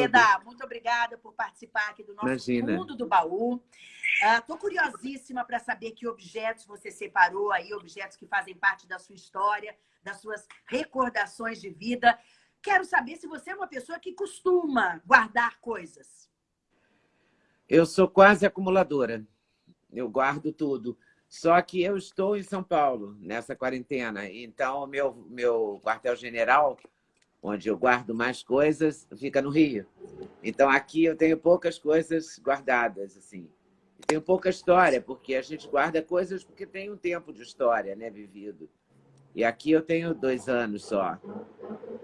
Leda, muito obrigada por participar aqui do nosso Imagina. Fundo do Baú. Estou uh, curiosíssima para saber que objetos você separou aí, objetos que fazem parte da sua história, das suas recordações de vida. Quero saber se você é uma pessoa que costuma guardar coisas. Eu sou quase acumuladora. Eu guardo tudo. Só que eu estou em São Paulo, nessa quarentena. Então, meu, meu quartel-general, onde eu guardo mais coisas, fica no Rio. Então, aqui eu tenho poucas coisas guardadas, assim. Tenho pouca história, porque a gente guarda coisas porque tem um tempo de história, né, vivido. E aqui eu tenho dois anos só.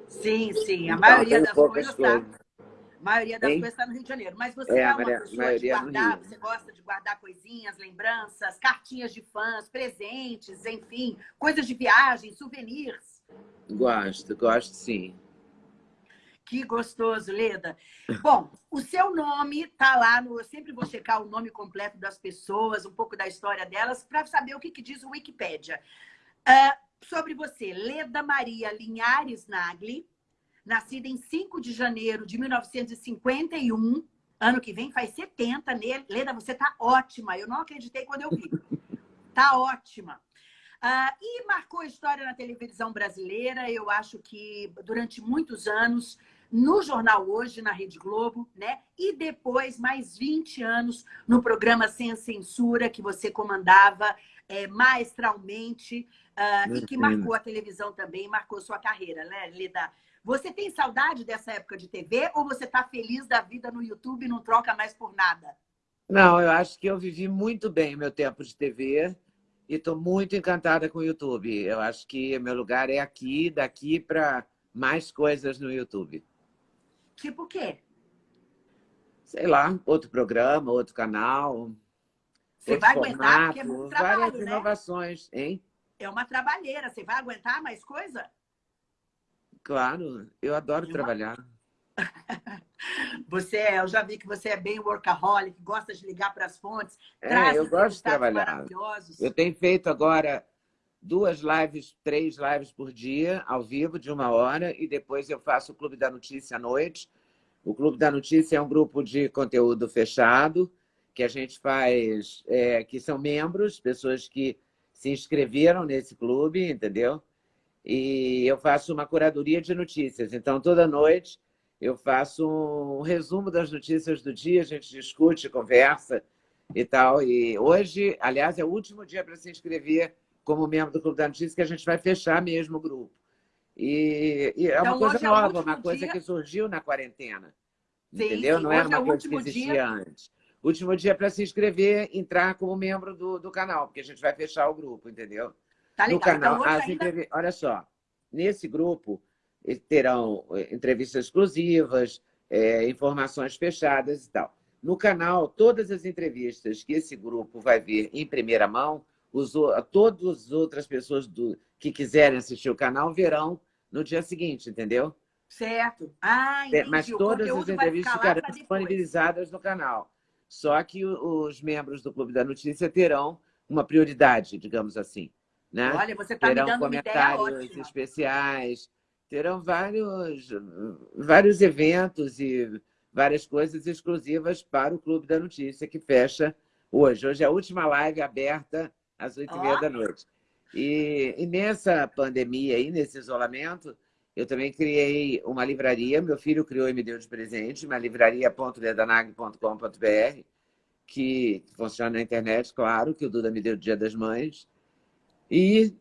Sim, sim. A então, maioria das coisas está a maioria das hein? coisas está no Rio de Janeiro. Mas você é, é uma pessoa de guardar, você gosta de guardar coisinhas, lembranças, cartinhas de fãs, presentes, enfim, coisas de viagem, souvenirs. Gosto, gosto sim. Que gostoso, Leda. Bom, o seu nome está lá, no, eu sempre vou checar o nome completo das pessoas, um pouco da história delas, para saber o que, que diz o Wikipédia. Uh, sobre você, Leda Maria Linhares Nagli, nascida em 5 de janeiro de 1951. Ano que vem faz 70. Leda, você está ótima. Eu não acreditei quando eu vi. Está ótima. Uh, e marcou história na televisão brasileira, eu acho que durante muitos anos, no Jornal Hoje, na Rede Globo, né? E depois, mais 20 anos, no programa Sem Censura, que você comandava é, maestralmente uh, e que marcou a televisão também, marcou sua carreira, né, Leda? Você tem saudade dessa época de TV ou você está feliz da vida no YouTube e não troca mais por nada? Não, eu acho que eu vivi muito bem meu tempo de TV e estou muito encantada com o YouTube. Eu acho que meu lugar é aqui, daqui para mais coisas no YouTube. Tipo o quê? Sei lá, outro programa, outro canal. Você vai formato, aguentar, porque é muito trabalho, várias né? inovações, hein? É uma trabalheira. Você vai aguentar mais coisa? Claro, eu adoro uma... trabalhar. Você, é, eu já vi que você é bem workaholic, gosta de ligar para as fontes. É, eu gosto de trabalhar. Eu tenho feito agora duas lives, três lives por dia, ao vivo, de uma hora, e depois eu faço o Clube da Notícia à noite. O Clube da Notícia é um grupo de conteúdo fechado, que a gente faz, é, que são membros, pessoas que se inscreveram nesse clube, entendeu? e eu faço uma curadoria de notícias. Então, toda noite eu faço um resumo das notícias do dia, a gente discute, conversa e tal. E hoje, aliás, é o último dia para se inscrever como membro do Clube da Notícia, que a gente vai fechar mesmo o grupo. E, e é uma então, coisa é nova, é uma coisa dia... que surgiu na quarentena. Sim, entendeu? Sim, Não era uma é coisa que existia dia... antes. Último dia para se inscrever, entrar como membro do, do canal, porque a gente vai fechar o grupo, entendeu? Tá no canal. Então, as ainda... Olha só, nesse grupo terão eh, entrevistas exclusivas, é, informações fechadas e tal. No canal, todas as entrevistas que esse grupo vai ver em primeira mão, os, todas as outras pessoas do, que quiserem assistir o canal verão no dia seguinte, entendeu? Certo. Ah, entendi. Mas todas as entrevistas ficarão disponibilizadas no canal. Só que os membros do Clube da Notícia terão uma prioridade, digamos assim. Né? Olha, você está me dando comentários uma ideia especiais, terão vários, vários eventos e várias coisas exclusivas para o Clube da Notícia, que fecha hoje. Hoje é a última live aberta às oito e meia da noite. E, e, nessa pandemia aí, nesse isolamento, eu também criei uma livraria, meu filho criou e me deu de presente, uma livraria.ledanag.com.br, que funciona na internet, claro, que o Duda me deu Dia das Mães, e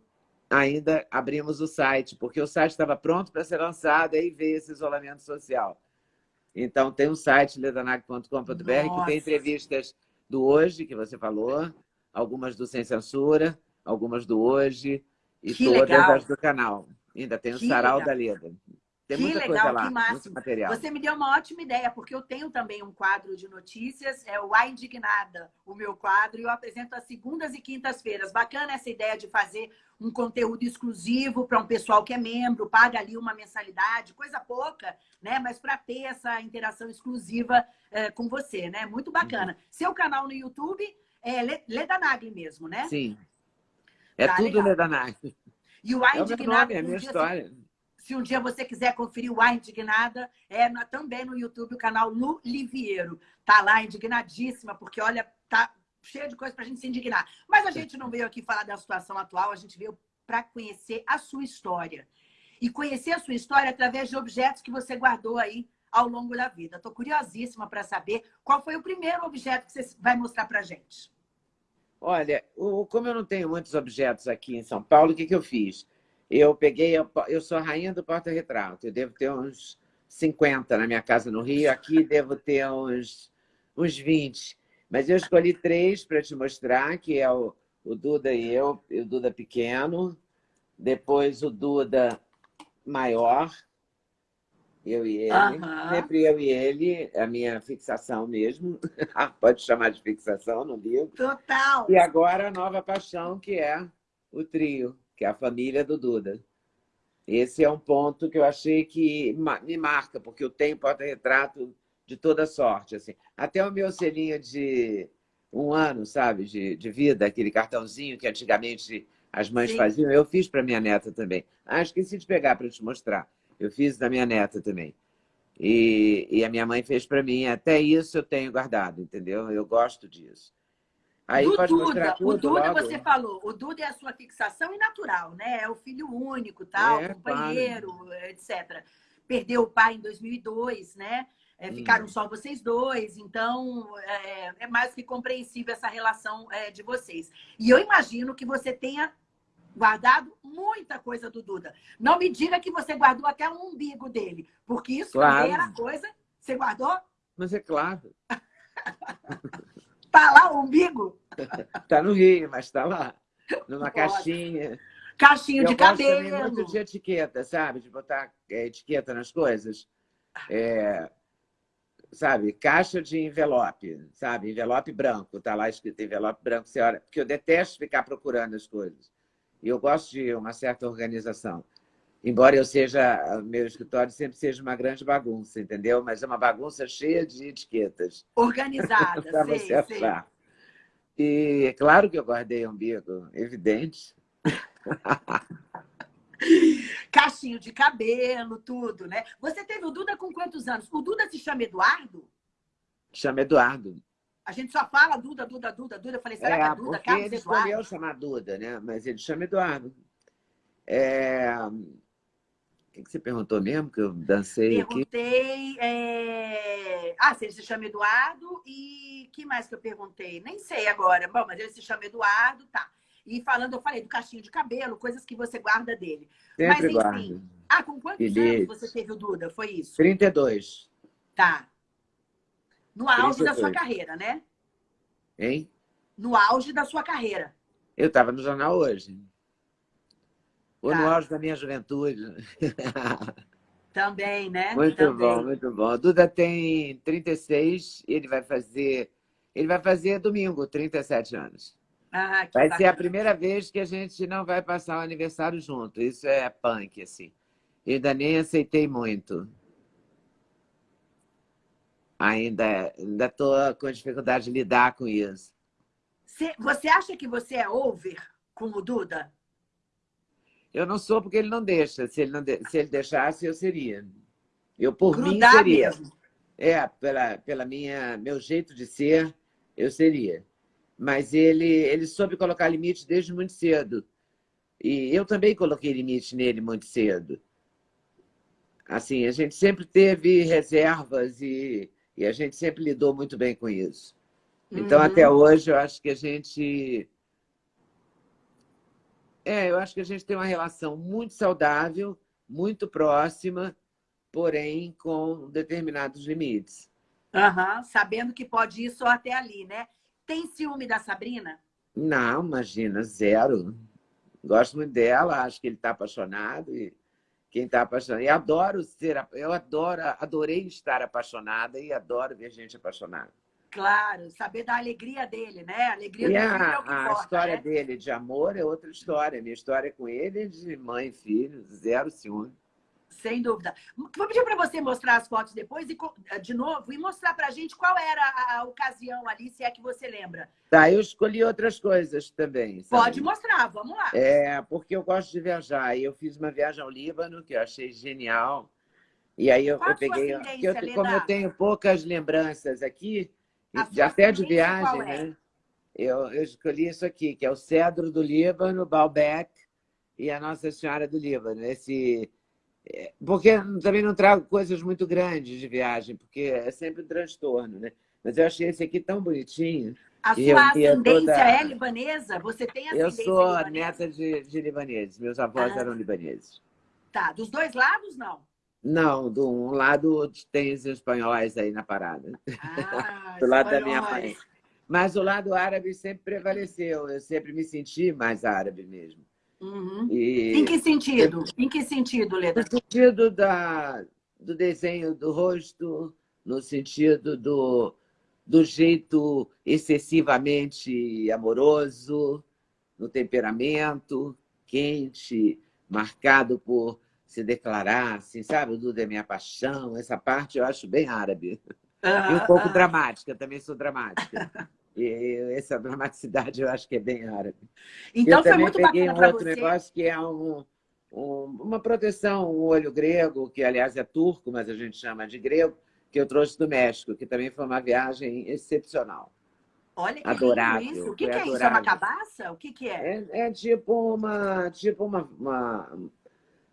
ainda abrimos o site, porque o site estava pronto para ser lançado, aí veio esse isolamento social. Então, tem um site, ledanag.com.br, que tem entrevistas do Hoje, que você falou, algumas do Sem Censura, algumas do Hoje, e que todas legal. as do canal. Ainda tem o que Sarau legal. da Leda. Tem que muita legal, coisa lá, que máximo. material. Você me deu uma ótima ideia, porque eu tenho também um quadro de notícias, é o A Indignada, o meu quadro, e eu apresento às segundas e quintas-feiras. Bacana essa ideia de fazer um conteúdo exclusivo para um pessoal que é membro, paga ali uma mensalidade, coisa pouca, né? Mas para ter essa interação exclusiva é, com você, né? Muito bacana. Uhum. Seu canal no YouTube é Leda Nagli mesmo, né? Sim. É tá, tudo legal. Leda Nagli. E o A Indignada... É, meu nome, é a minha história. Assim, se um dia você quiser conferir o A Indignada, é na, também no YouTube, o canal Lu Liviero. Tá lá, indignadíssima, porque, olha, tá cheio de coisa para a gente se indignar. Mas a gente não veio aqui falar da situação atual, a gente veio para conhecer a sua história. E conhecer a sua história através de objetos que você guardou aí ao longo da vida. Estou curiosíssima para saber qual foi o primeiro objeto que você vai mostrar para a gente. Olha, o, como eu não tenho muitos objetos aqui em São Paulo, o que, que eu fiz? Eu peguei, eu, eu sou a rainha do porta-retrato, eu devo ter uns 50 na minha casa no Rio, aqui devo ter uns, uns 20. Mas eu escolhi três para te mostrar, que é o, o Duda e eu, o Duda pequeno, depois o Duda maior, eu e ele, uhum. sempre eu e ele, a minha fixação mesmo, pode chamar de fixação, não digo. Total! E agora a nova paixão, que é o trio, que é a família do Duda. Esse é um ponto que eu achei que me marca, porque eu tenho porta-retrato de toda sorte. Assim. Até o meu selinho de um ano, sabe, de, de vida, aquele cartãozinho que antigamente as mães Sim. faziam, eu fiz para minha neta também. Ah, esqueci de pegar para te mostrar. Eu fiz da minha neta também. E, e a minha mãe fez para mim. Até isso eu tenho guardado, entendeu? Eu gosto disso. Aí do pode Duda, tudo, o Duda logo. você falou, o Duda é a sua fixação e natural, né? É o filho único, tal, é, companheiro, pai. etc. Perdeu o pai em 2002, né? É, hum. ficaram hum. só vocês dois, então é, é, mais que compreensível essa relação é, de vocês. E eu imagino que você tenha guardado muita coisa do Duda. Não me diga que você guardou até o umbigo dele, porque isso claro. também era coisa. Você guardou? Mas é claro. tá lá o umbigo? tá no Rio, mas tá lá. Numa caixinha. Caixinha de cabelo. Eu muito de etiqueta, sabe? De botar é, etiqueta nas coisas. É, sabe? Caixa de envelope, sabe? Envelope branco. Tá lá escrito envelope branco. Você olha, porque eu detesto ficar procurando as coisas. E eu gosto de uma certa organização. Embora eu seja, meu escritório sempre seja uma grande bagunça, entendeu? Mas é uma bagunça cheia de etiquetas. Organizada, Para você achar. E é claro que eu guardei umbigo, evidente. Cachinho de cabelo, tudo, né? Você teve o Duda com quantos anos? O Duda se chama Eduardo? Chama Eduardo. A gente só fala Duda, Duda, Duda, Duda. Eu falei, será é, que é Duda? Carlos ele Eduardo? escolheu chamar Duda, né? Mas ele chama Eduardo. É... O que você perguntou mesmo que eu dancei perguntei, aqui? É... Ah, se ele se chama Eduardo e que mais que eu perguntei? Nem sei agora. Bom, mas ele se chama Eduardo, tá. E falando, eu falei do cachinho de cabelo, coisas que você guarda dele. Sempre mas, enfim. Guardo. Ah, com quantos anos você teve o Duda? Foi isso? 32. Tá. No auge da sua carreira, né? Hein? No auge da sua carreira. Eu estava no jornal hoje. Ou tá. no auge da minha juventude. Também, né? Muito Também. bom, muito bom. Duda tem 36 e ele vai fazer... Ele vai fazer domingo, 37 anos. Ah, vai bacana. ser a primeira vez que a gente não vai passar o aniversário junto. Isso é punk, assim. Eu ainda nem aceitei muito ainda ainda estou com dificuldade de lidar com isso. Você acha que você é over com o Duda? Eu não sou porque ele não deixa. Se ele, não de... Se ele deixasse, eu seria. Eu, por Grudar mim, seria. Mesmo. É, pela, pela minha, meu jeito de ser, eu seria. Mas ele, ele soube colocar limite desde muito cedo. E eu também coloquei limite nele muito cedo. Assim, a gente sempre teve reservas e e a gente sempre lidou muito bem com isso. Então, uhum. até hoje, eu acho que a gente... É, eu acho que a gente tem uma relação muito saudável, muito próxima, porém com determinados limites. Uhum, sabendo que pode ir só até ali, né? Tem ciúme da Sabrina? Não, imagina, zero. Gosto muito dela, acho que ele está apaixonado e quem está apaixonado. E adoro ser, eu adoro, adorei estar apaixonada e adoro ver gente apaixonada. Claro, saber da alegria dele, né? A alegria e a, é a importa, história né? dele de amor é outra história. Minha história com ele é de mãe e filho, zero ciúme. Sem dúvida. Vou pedir para você mostrar as fotos depois, e de novo, e mostrar para a gente qual era a, ocasião ali, se é que você lembra. Tá, eu escolhi outras coisas também. Sabe? Pode mostrar, vamos lá. É, porque eu gosto de viajar. E eu fiz uma viagem ao Líbano, que eu achei genial. E aí eu, eu peguei... Eu, como eu tenho poucas lembranças aqui, de, até de viagem, é? né? Eu, eu escolhi isso aqui, que é o Cedro do Líbano, Baalbek e a Nossa Senhora do Líbano. Esse porque também não trago coisas muito grandes de viagem, porque é sempre um transtorno, né? Mas eu achei esse aqui tão bonitinho. A sua eu, ascendência toda... é libanesa? Você tem ascendência Eu sou libanesa? neta de, de libaneses. Meus avós ah. eram libaneses. Tá. Dos dois lados, não? Não, do um lado tem os espanhóis aí na parada. Ah, do lado da minha mãe. Mas o lado árabe sempre prevaleceu. Eu sempre me senti mais árabe mesmo. Uhum. E... Em que sentido? Em que sentido, Leda? No sentido da, do desenho do rosto, no sentido do, do jeito excessivamente amoroso, no temperamento quente, marcado por se declarar, assim, sabe? O Duda é minha paixão. Essa parte eu acho bem árabe. e um pouco dramática, também sou dramática. E essa dramaticidade eu acho que é bem árabe. Então eu foi muito peguei um outro você. negócio que é um, um, uma proteção, um olho grego, que aliás é turco, mas a gente chama de grego, que eu trouxe do México, que também foi uma viagem excepcional. Olha que adorável, isso. O que, que é isso? É uma cabaça? O que, que é? é? É, tipo uma... Tipo uma, uma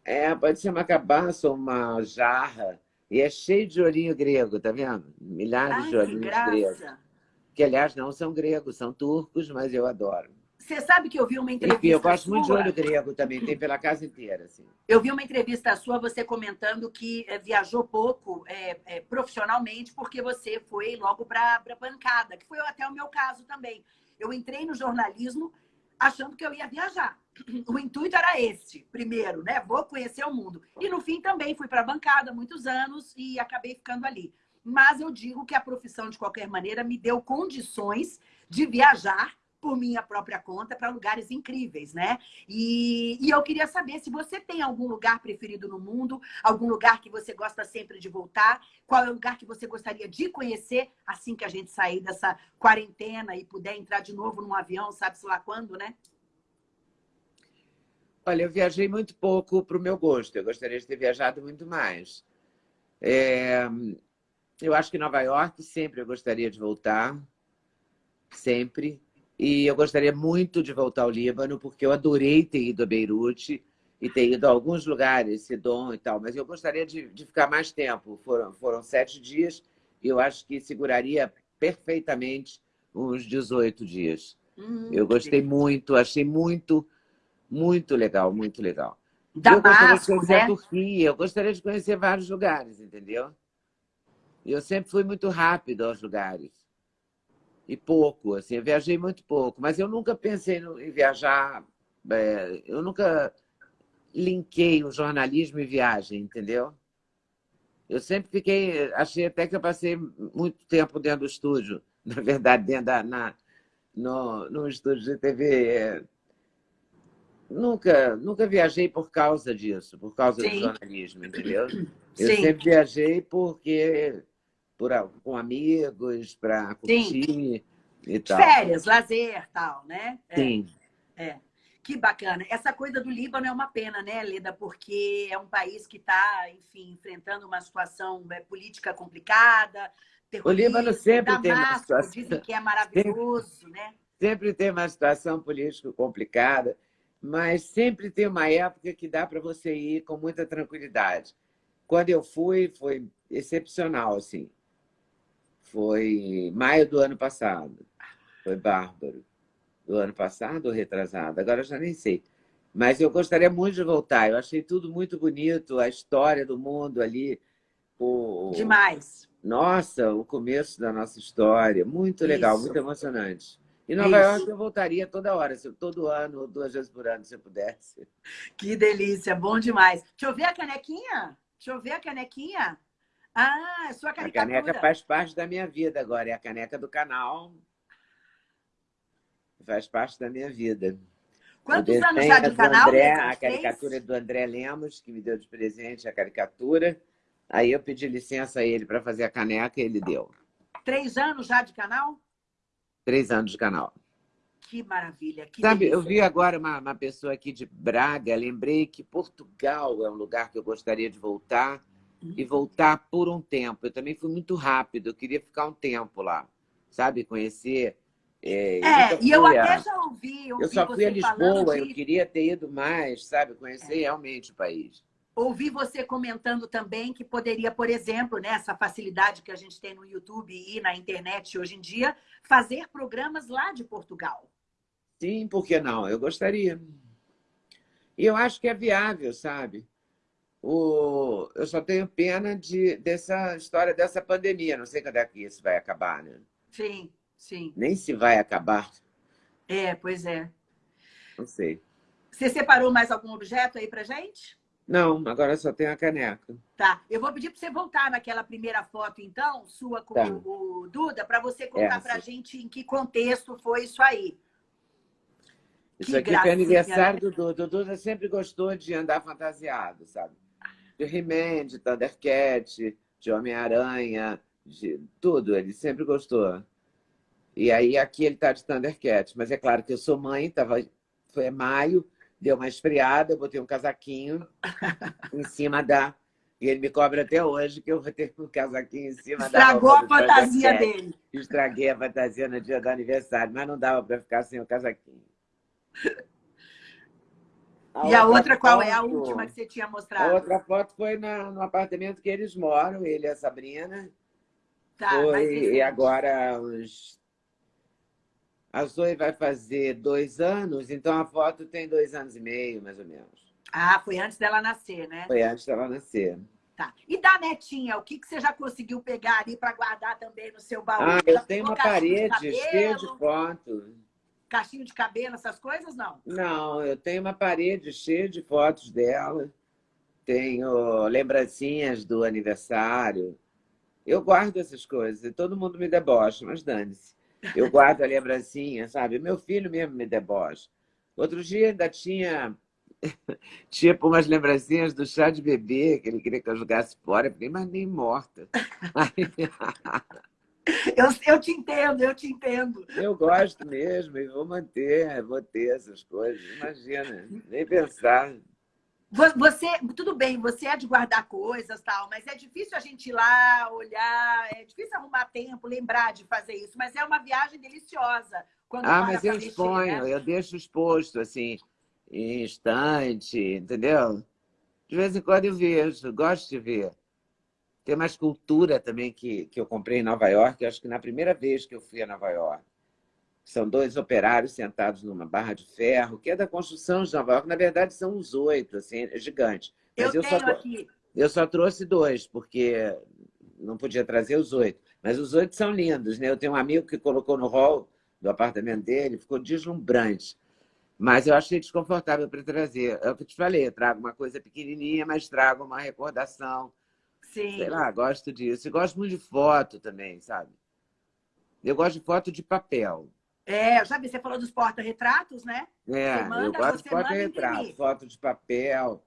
é, pode ser uma cabaça ou uma jarra. E é cheio de olhinho grego, tá vendo? Milhares Ai, de olhinhos gregos que, aliás, não são gregos, são turcos, mas eu adoro. Você sabe que eu vi uma entrevista Enfim, eu gosto sua... muito de olho grego também, tem pela casa inteira. Assim. Eu vi uma entrevista sua, você comentando que é, viajou pouco é, é, profissionalmente, porque você foi logo para a bancada, que foi até o meu caso também. Eu entrei no jornalismo achando que eu ia viajar. O intuito era esse, primeiro, né? Vou conhecer o mundo. E no fim também fui para a bancada muitos anos e acabei ficando ali mas eu digo que a profissão, de qualquer maneira, me deu condições de viajar por minha própria conta para lugares incríveis, né? E, e, eu queria saber se você tem algum lugar preferido no mundo, algum lugar que você gosta sempre de voltar, qual é o lugar que você gostaria de conhecer assim que a gente sair dessa quarentena e puder entrar de novo num avião, sabe-se lá quando, né? Olha, eu viajei muito pouco para o meu gosto, eu gostaria de ter viajado muito mais. É, eu acho que Nova York sempre eu gostaria de voltar, sempre. E eu gostaria muito de voltar ao Líbano, porque eu adorei ter ido a Beirute e ter ido a alguns lugares, Sidon e tal, mas eu gostaria de, de ficar mais tempo. Foram, foram sete dias e eu acho que seguraria perfeitamente uns 18 dias. Hum, eu gostei muito, achei muito, muito legal, muito legal. Damasco, eu gostaria de conhecer né? a Turquia, eu gostaria de conhecer vários lugares, entendeu? Eu sempre fui muito rápido aos lugares. E pouco, assim, eu viajei muito pouco. Mas eu nunca pensei em viajar, é, eu nunca linkei o jornalismo e viagem, entendeu? Eu sempre fiquei, achei até que eu passei muito tempo dentro do estúdio, na verdade, dentro da, na, no, no estúdio de TV. É, nunca, nunca viajei por causa disso, por causa Sim. do jornalismo, entendeu? Eu Sim. sempre viajei porque por, com amigos, para curtir Sim. e tal. Férias, lazer tal, né? É, Sim. É. Que bacana. Essa coisa do Líbano é uma pena, né, Leda? Porque é um país que está, enfim, enfrentando uma situação é, política complicada. O Líbano sempre Damasco, tem uma situação... Dizem que é maravilhoso, sempre, né? Sempre tem uma situação política complicada, mas sempre tem uma época que dá para você ir com muita tranquilidade. Quando eu fui, foi excepcional, assim. Foi maio do ano passado. Foi bárbaro. Do ano passado ou retrasado? Agora eu já nem sei. Mas eu gostaria muito de voltar. Eu achei tudo muito bonito, a história do mundo ali. O... Demais. Nossa, o começo da nossa história. Muito legal, Isso. muito emocionante. E Nova Isso. York eu voltaria toda hora, todo ano, duas vezes por ano, se eu pudesse. Que delícia, bom demais. Deixa eu ver a canequinha. Deixa eu ver a canequinha. Ah, sua caricatura. A caneca faz parte da minha vida agora. É a caneca do canal. Faz parte da minha vida. Quantos anos já de canal? André, a caricatura é do André Lemos, que me deu de presente a caricatura. Aí eu pedi licença a ele para fazer a caneca e ele deu. Três anos já de canal? Três anos de canal. Que maravilha. Que Sabe, delícia. eu vi agora uma, uma pessoa aqui de Braga, lembrei que Portugal é um lugar que eu gostaria de voltar uhum. e voltar por um tempo. Eu também fui muito rápido, eu queria ficar um tempo lá, sabe? Conhecer. É, é e eu até já ouvi. ouvi eu só fui a Lisboa, de... eu queria ter ido mais, sabe? Conhecer é. realmente o país. Ouvi você comentando também que poderia, por exemplo, né, essa facilidade que a gente tem no YouTube e na internet hoje em dia, fazer programas lá de Portugal. Sim, por que não? Eu gostaria. E eu acho que é viável, sabe? O... Eu só tenho pena de... dessa história dessa pandemia. Não sei quando é que isso vai acabar, né? Sim, sim. Nem se vai acabar. É, pois é. Não sei. Você separou mais algum objeto aí pra gente? Não, agora só tem a caneca. Tá. Eu vou pedir para você voltar naquela primeira foto, então, sua com tá. o Duda, para você contar para a gente em que contexto foi isso aí. Isso que aqui gracinha. foi aniversário do Duda. O Duda sempre gostou de andar fantasiado, sabe? De He-Man, de Thundercat, de Homem-Aranha, de tudo. Ele sempre gostou. E aí aqui ele está de Thundercat. Mas é claro que eu sou mãe, tava... foi maio, deu uma esfriada, eu botei um casaquinho em cima da... E ele me cobra até hoje que eu vou ter um casaquinho em cima Estragou da Estragou a fantasia dele. Estraguei a fantasia no dia do aniversário, mas não dava para ficar sem o casaquinho. A e a outra, qual foto, é a última que você tinha mostrado? A outra foto foi na, no apartamento que eles moram, ele e a Sabrina. Tá, foi, e agora os a Zoe vai fazer dois anos, então a foto tem dois anos e meio, mais ou menos. Ah, foi antes dela nascer, né? Foi antes dela nascer. Tá. E da netinha, o que, que você já conseguiu pegar ali para guardar também no seu baú? Ah, eu tenho uma parede cheia de fotos. Cachinho de cabelo, essas coisas, não? Não, eu tenho uma parede cheia de fotos dela. Tenho lembrancinhas do aniversário. Eu guardo essas coisas. E todo mundo me debocha, mas dane-se. Eu guardo a lembrancinha, sabe? Meu filho mesmo me debocha. Outro dia ainda tinha tipo umas lembrancinhas do chá de bebê, que ele queria que eu jogasse fora. Eu falei, mas nem morta. eu, eu te entendo, eu te entendo. Eu gosto mesmo e vou manter, vou ter essas coisas. Imagina, nem pensar. Você, tudo bem, você é de guardar coisas, tal, mas é difícil a gente ir lá, olhar, é difícil arrumar tempo, lembrar de fazer isso, mas é uma viagem deliciosa. Quando ah, mas eu exponho, né? eu deixo exposto, assim, em instante, entendeu? De vez em quando eu vejo, gosto de ver. Tem uma escultura também que, que eu comprei em Nova York, acho que na primeira vez que eu fui a Nova York. São dois operários sentados numa barra de ferro, que é da construção de Nova York. Na verdade, são os oito, assim, é gigante. Mas eu, eu só, aqui. Eu só trouxe dois, porque não podia trazer os oito. Mas os oito são lindos, né? Eu tenho um amigo que colocou no hall do apartamento dele, ficou deslumbrante. Mas eu achei desconfortável para trazer. É o que eu te falei, eu trago uma coisa pequenininha, mas trago uma recordação. Sim. Sei lá, gosto disso. E gosto muito de foto também, sabe? Eu gosto de foto de papel. É, já vi, você falou dos porta-retratos, né? É, manda, eu gosto de porta-retrato, foto de papel.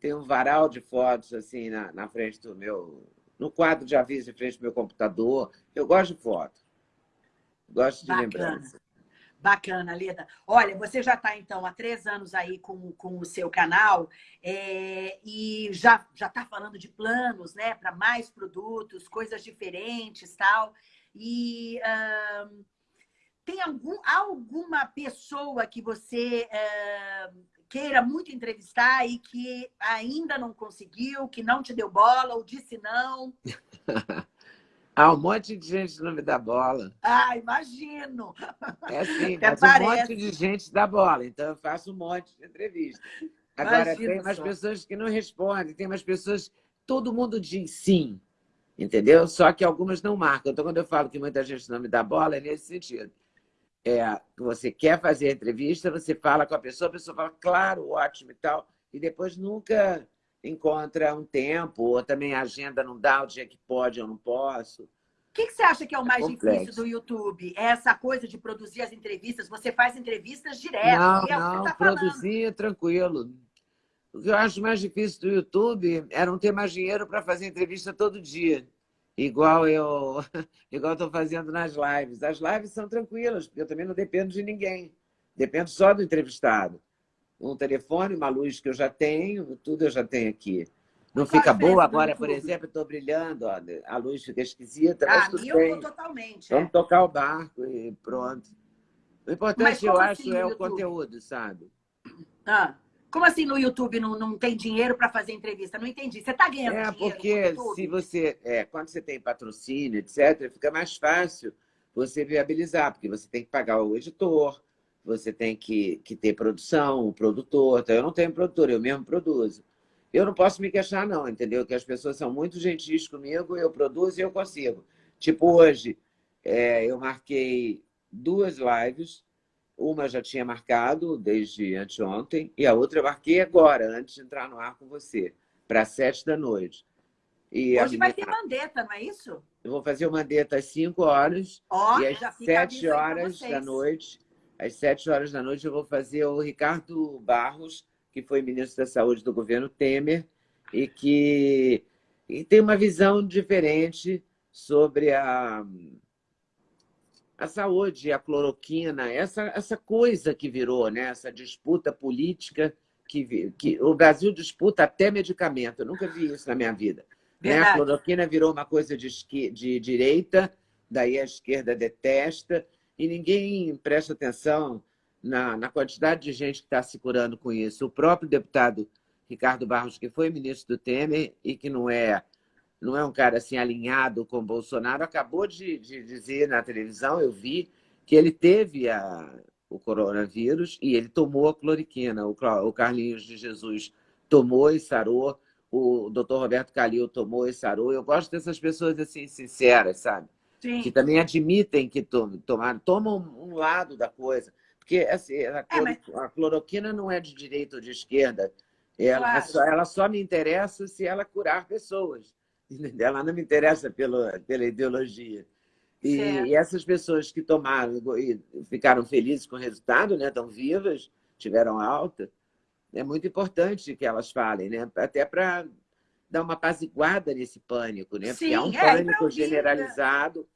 Tem um varal de fotos, assim, na, na frente do meu... No quadro de aviso, em frente do meu computador. Eu gosto de foto. Gosto de Bacana. lembrança. Bacana, Leda. Olha, você já está, então, há três anos aí com, com o seu canal é, e já está falando de planos, né? Para mais produtos, coisas diferentes tal. E... Tem algum, alguma pessoa que você é, queira muito entrevistar e que ainda não conseguiu, que não te deu bola ou disse não? Há um monte de gente não me dá bola. Ah, imagino. É assim, mas parece. um monte de gente dá bola, então eu faço um monte de entrevista. Agora, tem umas só. pessoas que não respondem, tem umas pessoas... Todo mundo diz sim, entendeu? Só que algumas não marcam. Então, quando eu falo que muita gente não me dá bola, é nesse sentido é, você quer fazer a entrevista, você fala com a pessoa, a pessoa fala, claro, ótimo e tal, e depois nunca encontra um tempo, ou também a agenda não dá o dia que pode ou não posso. O que, que, você acha que é o mais é difícil do YouTube? É essa coisa de produzir as entrevistas? Você faz entrevistas direto. Não, é não, tá produzir é tranquilo. O que eu acho mais difícil do YouTube é não ter mais dinheiro para fazer entrevista todo dia. Igual eu igual estou fazendo nas lives. As lives são tranquilas, porque eu também não dependo de ninguém. Dependo só do entrevistado. Um telefone, uma luz que eu já tenho, tudo eu já tenho aqui. Não fica boa agora, por exemplo, estou brilhando, ó, a luz fica esquisita, ah, bem. totalmente. Vamos é. tocar o barco e pronto. O importante, eu acho, assim, é o conteúdo, sabe? Ah, como assim no YouTube não, não tem dinheiro para fazer entrevista? Não entendi. Você está ganhando é, dinheiro? É, porque se você, é, quando você tem patrocínio, etc., fica mais fácil você viabilizar, porque você tem que pagar o editor, você tem que, que ter produção, o produtor. Então, eu não tenho produtor, eu mesmo produzo. Eu não posso me queixar, não, entendeu? Que as pessoas são muito gentis comigo, eu produzo e eu consigo. Tipo, hoje, é, eu marquei duas lives, uma já tinha marcado desde anteontem, e a outra eu marquei agora, antes de entrar no ar com você, para sete da noite. E Hoje vai ter mandeta, não é isso? Eu vou fazer o mandeta às 5 horas oh, e às 7 horas da noite. Às 7 horas da noite eu vou fazer o Ricardo Barros, que foi ministro da Saúde do governo Temer e que e tem uma visão diferente sobre a, a saúde, a cloroquina, essa, essa coisa que virou, né? essa disputa política que, que o Brasil disputa até medicamento. Eu nunca vi isso na minha vida. Né? A cloroquina virou uma coisa de, de direita, daí a esquerda detesta, e ninguém presta atenção na, na quantidade de gente que está se curando com isso. O próprio deputado Ricardo Barros, que foi ministro do Temer e que não é, não é um cara assim alinhado com Bolsonaro, acabou de, de dizer na televisão, eu vi, que ele teve a, o coronavírus e ele tomou a cloriquina. O, o Carlinhos de Jesus tomou e sarou, o doutor Roberto Calil tomou e sarou. Eu gosto dessas pessoas assim, sinceras, sabe? Sim. Que também admitem que tomam, tomam um lado da coisa. Porque assim, a, é, mas... a, cloroquina não é de direita ou de esquerda. Ela, claro. só, ela só me interessa se ela curar pessoas. Ela não me interessa pela, pela ideologia. E, e, essas pessoas que tomaram e ficaram felizes com o resultado, né? estão vivas, tiveram alta, é muito importante que elas falem, né? até para dar uma apaziguada nesse pânico, né? Sim, porque há um é, pânico generalizado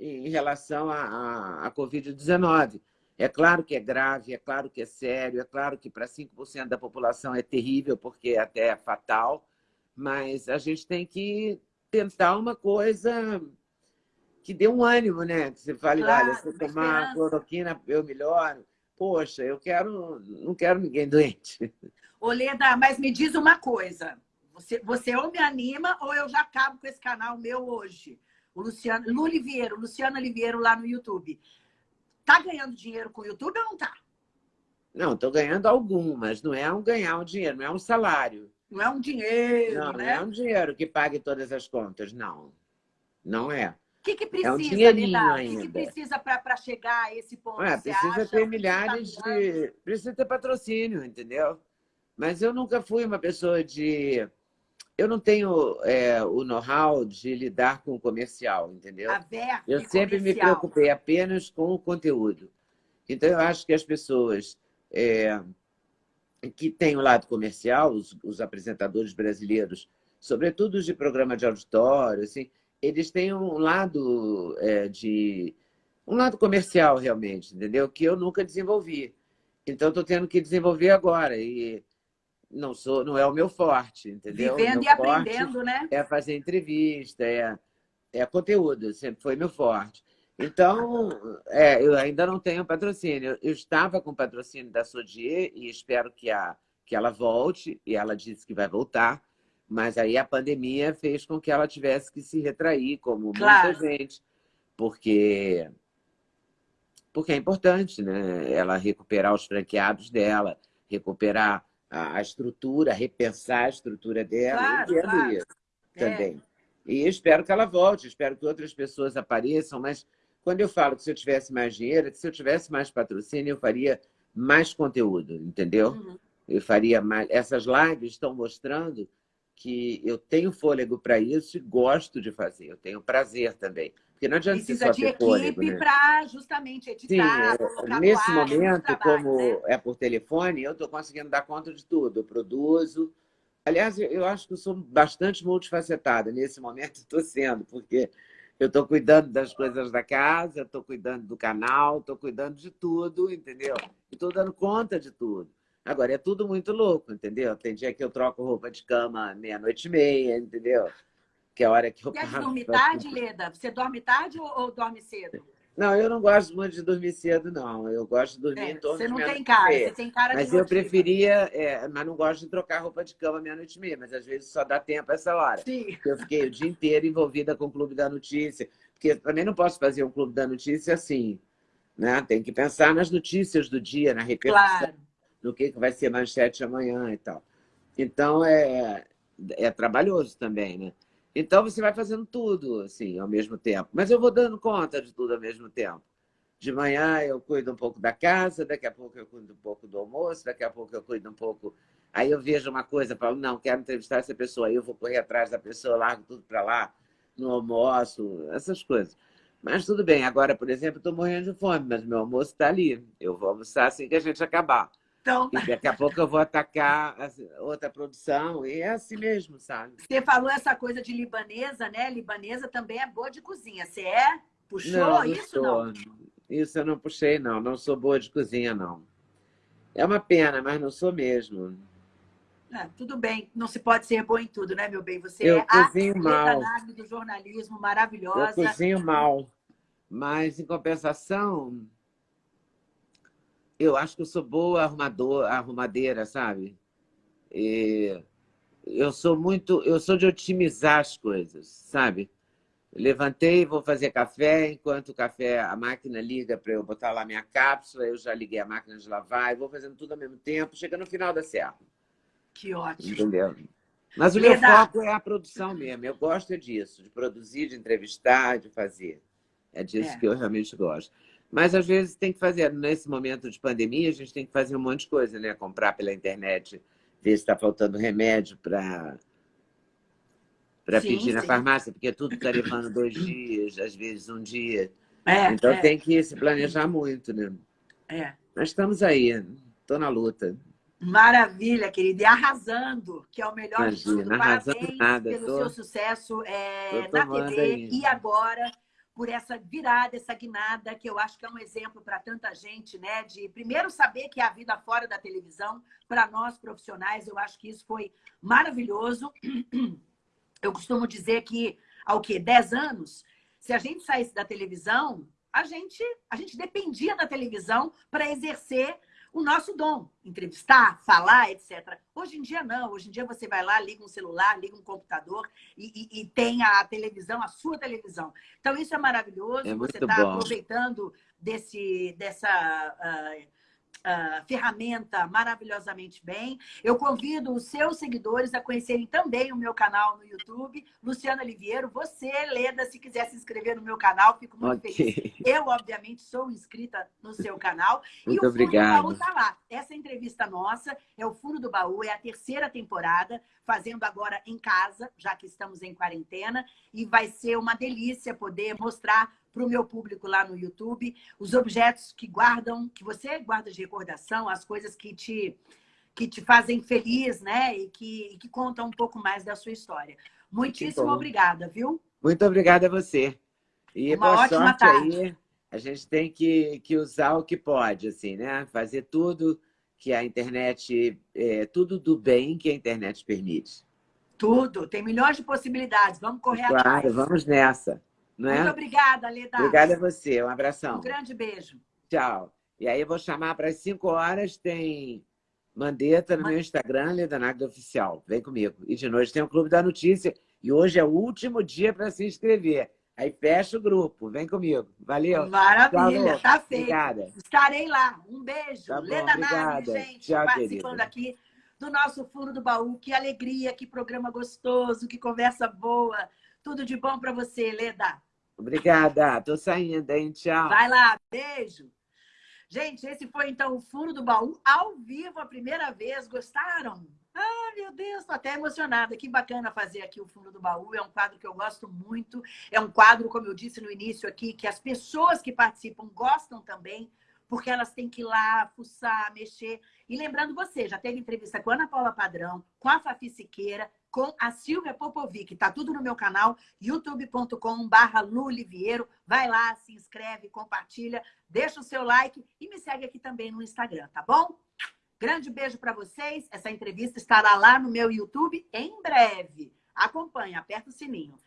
em relação à, à Covid-19. É claro que é grave, é claro que é sério, é claro que para 5% da população é terrível, porque até é fatal, mas a gente tem que tentar uma coisa que dê um ânimo, né? Que você fale, claro, olha, se eu tomar cloroquina, eu melhoro. Poxa, eu quero, não quero ninguém doente. Oleda, mas me diz uma coisa. Você, você ou me anima ou eu já acabo com esse canal meu hoje. O Luciano, Lu Oliveira, Luciano Oliveira lá no YouTube. Tá ganhando dinheiro com o YouTube ou não tá? Não, estou ganhando algumas. Não é um ganhar um dinheiro, não é um salário. Não é um dinheiro, Não, né? não é um dinheiro que pague todas as contas, não. Não é. O que, que precisa, é um. O que, que precisa para chegar a esse ponto? Ué, precisa ter milhares tá de... Precisa ter patrocínio, entendeu? Mas eu nunca fui uma pessoa de eu não tenho é, o know-how de lidar com o comercial, entendeu? Aberto eu sempre comercial. me preocupei apenas com o conteúdo. Então, eu acho que as pessoas é, que têm o lado comercial, os, os, apresentadores brasileiros, sobretudo os de programa de auditório, assim, eles têm um lado é, de um lado comercial realmente, entendeu? Que eu nunca desenvolvi. Então, estou tendo que desenvolver agora. E não sou, não é o meu forte, entendeu? Vivendo e aprendendo, né? É fazer entrevista, é, é conteúdo, sempre foi meu forte. Então, é, eu ainda não tenho patrocínio. Eu estava com patrocínio da Sodier e espero que, a, que ela volte, e ela disse que vai voltar, mas aí a pandemia fez com que ela tivesse que se retrair, como claro. muita gente, porque, porque é importante né? ela recuperar os franqueados dela, recuperar a, estrutura, repensar a estrutura dela, claro, entendo claro. isso é. também. E espero que ela volte, espero que outras pessoas apareçam, mas quando eu falo que se eu tivesse mais dinheiro, que se eu tivesse mais patrocínio, eu faria mais conteúdo, entendeu? Uhum. Eu faria mais... Essas lives estão mostrando que eu tenho fôlego para isso e gosto de fazer. Eu tenho prazer também. Porque não adianta Precisa só de equipe né? para justamente editar, Sim, é, nesse momento, trabalho, como né? é por telefone, eu estou conseguindo dar conta de tudo. Eu produzo. Aliás, eu acho que eu sou bastante multifacetada. Nesse momento, estou sendo, porque eu estou cuidando das coisas da casa, estou cuidando do canal, estou cuidando de tudo, entendeu? Estou dando conta de tudo. Agora, é tudo muito louco, entendeu? Tem dia que eu troco roupa de cama meia-noite e meia, entendeu? Que é a hora que eu Quer dormir tarde, Leda? Você dorme tarde ou, ou, dorme cedo? Não, eu não gosto muito de dormir cedo, não. Eu gosto de dormir é, em torno Você não tem cara, você tem cara Mas eu preferia, é, mas não gosto de trocar roupa de cama meia-noite e meia, mas às vezes só dá tempo essa hora. Sim. Eu fiquei o dia inteiro envolvida com o Clube da Notícia, porque também não posso fazer um Clube da Notícia assim, né? Tem que pensar nas notícias do dia, na repercussão, claro. no que vai ser manchete amanhã e tal. Então, é, é trabalhoso também, né? Então, você vai fazendo tudo, assim, ao mesmo tempo. Mas eu vou dando conta de tudo ao mesmo tempo. De manhã eu cuido um pouco da casa, daqui a pouco eu cuido um pouco do almoço, daqui a pouco eu cuido um pouco... Aí eu vejo uma coisa, falo, não, quero entrevistar essa pessoa, aí eu vou correr atrás da pessoa, largo tudo para lá, no almoço, essas coisas. Mas tudo bem, agora, por exemplo, estou morrendo de fome, mas meu almoço está ali. Eu vou almoçar assim que a gente acabar. Então... E daqui a pouco eu vou atacar outra produção, e é assim mesmo, sabe? Você falou essa coisa de libanesa, né? Libanesa também é boa de cozinha. Você é? Puxou não, não isso, sou. não? Isso eu não puxei, não. Não sou boa de cozinha, não. É uma pena, mas não sou mesmo. É, tudo bem, não se pode ser boa em tudo, né, meu bem? Você eu é cozinho a mal. do jornalismo maravilhosa. Eu cozinho mal, mas em compensação, eu acho que eu sou boa arrumador, arrumadeira, sabe? E eu sou muito, eu sou de otimizar as coisas, sabe? Levantei, vou fazer café, enquanto o café, a máquina liga para eu botar lá minha cápsula, eu já liguei a máquina de lavar, e vou fazendo tudo ao mesmo tempo, chega no final da serra. Que ótimo. Entendeu? Mas o Verdade. meu foco é a produção mesmo, eu gosto disso, de produzir, de entrevistar, de fazer. É disso é. que eu realmente gosto. Mas, às vezes, tem que fazer. Nesse momento de pandemia, a gente tem que fazer um monte de coisa, né? Comprar pela internet, ver se está faltando remédio para para pedir sim. na farmácia, porque tudo está levando dois dias, às vezes um dia. É, então, é. tem que se planejar muito, né? É. Mas estamos aí, estou na luta. Maravilha, querida. E arrasando, que é o melhor Imagina, de tudo. Parabéns nada, pelo tô, seu sucesso é, na TV aí. e agora por essa virada, essa guinada, que eu acho que é um exemplo para tanta gente, né? De primeiro saber que a vida fora da televisão, para nós profissionais, eu acho que isso foi maravilhoso. Eu costumo dizer que, ao que 10 anos, se a gente saísse da televisão, a gente, a gente dependia da televisão para exercer o nosso dom, entrevistar, falar, etc. Hoje em dia, não. Hoje em dia, você vai lá, liga um celular, liga um computador e, e, e tem a televisão, a sua televisão. Então, isso é maravilhoso. É você está aproveitando desse, dessa... Uh, uh, ferramenta maravilhosamente bem. Eu convido os seus seguidores a conhecerem também o meu canal no YouTube, Luciana Oliveira. Você, Leda, se quiser se inscrever no meu canal, fico muito okay. feliz. Eu, obviamente, sou inscrita no seu canal. Muito e o obrigado. Fundo do Baú está lá. Essa entrevista nossa é o Furo do Baú, é a terceira temporada, fazendo agora em casa, já que estamos em quarentena, e vai ser uma delícia poder mostrar para o meu público lá no YouTube, os objetos que guardam, que você guarda de recordação, as coisas que te, que te fazem feliz, né? E que, e que contam um pouco mais da sua história. Muitíssimo obrigada, viu? Muito obrigada a você. E Uma boa ótima tarde. aí. A gente tem que, que usar o que pode, assim, né? Fazer tudo que a internet, é, tudo do bem que a internet permite. Tudo, tem milhões de possibilidades, vamos correr claro, atrás. Claro, vamos nessa. Não Muito obrigada, Leda. Obrigada a você, um abração. Um grande beijo. Tchau. E aí eu vou chamar para as 5 horas, tem Mandeta no Man... meu Instagram, Leda Nagda Oficial. Vem comigo. E de noite tem o Clube da Notícia. E hoje é o último dia para se inscrever. Aí fecha o grupo. Vem comigo. Valeu. Maravilha, Tchau, tá feito. Obrigada. Estarei lá. Um beijo. Tá bom, Leda Nagda, gente, Tchau, participando querida. aqui do nosso Fundo do Baú. Que alegria, que programa gostoso, que conversa boa. Tudo de bom para você, Leda. Obrigada. Tô saindo, hein? Tchau. Vai lá. Beijo. Gente, esse foi então o Fundo do Baú ao vivo a primeira vez. Gostaram? Ah, meu Deus, estou até emocionada. Que bacana fazer aqui o Fundo do Baú. É um quadro que eu gosto muito. É um quadro, como eu disse no início aqui, que as pessoas que participam gostam também, porque elas têm que ir lá, fuçar, mexer. E lembrando você, já teve entrevista com a Ana Paula Padrão, com a Fafi Siqueira, com a Silvia Popovic. Tá tudo no meu canal, youtube.com.br Luliviero. Vai lá, se inscreve, compartilha, deixa o seu like e me segue aqui também no Instagram, tá bom? Grande beijo para vocês. Essa entrevista estará lá no meu YouTube em breve. Acompanhe, aperta o sininho.